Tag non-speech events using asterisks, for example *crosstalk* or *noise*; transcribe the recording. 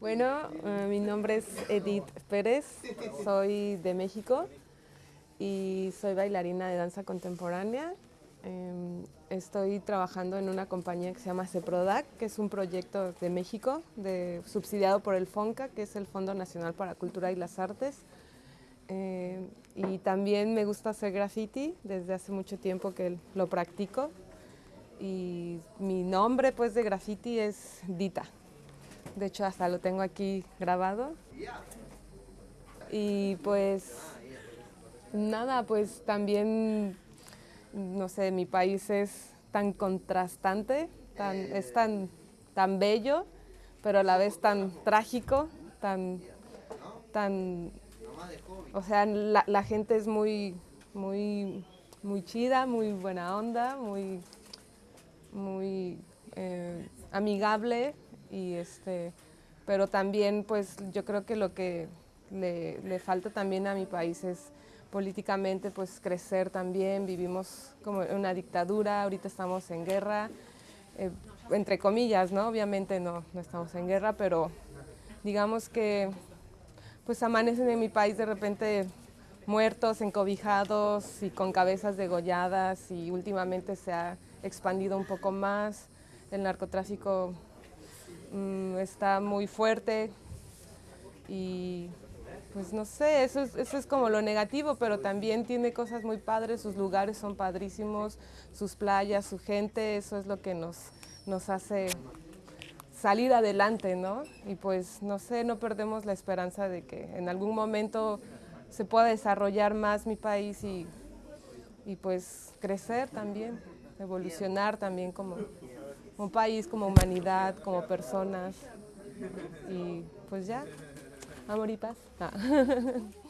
Bueno, eh, mi nombre es Edith Pérez, soy de México y soy bailarina de danza contemporánea. Em, estoy trabajando en una compañía que se llama CEPRODAC, que es un proyecto de México, subsidiado por el FONCA, que es el Fondo Nacional para Cultura y las Artes. Em, y también me gusta hacer graffiti, desde hace mucho tiempo que lo practico. Y mi nombre pues de graffiti es Dita. De hecho, hasta lo tengo aquí grabado. Y pues nada, pues también, no sé, mi país es tan contrastante, tan, es tan, tan bello, pero a la vez tan trágico, tan, tan, o sea, la, la gente es muy, muy, muy chida, muy buena onda, muy, muy eh, amigable, y este, pero también pues yo creo que lo que le, le, falta también a mi país es políticamente pues crecer también, vivimos como una dictadura, ahorita estamos en guerra, eh, entre comillas, ¿no? Obviamente no, no estamos en guerra, pero digamos que pues amanecen en mi país de repente muertos, encobijados y con cabezas degolladas y últimamente se ha expandido un poco más, el narcotráfico Mm, está muy fuerte y pues no sé, eso es, eso es como lo negativo, pero también tiene cosas muy padres, sus lugares son padrísimos, sus playas, su gente, eso es lo que nos, nos hace salir adelante, ¿no? Y pues no sé, no perdemos la esperanza de que en algún momento se pueda desarrollar más mi país y, y pues crecer también, evolucionar también como, como país, como humanidad, como personas. Y pues ya, amor y paz. Ah. *laughs*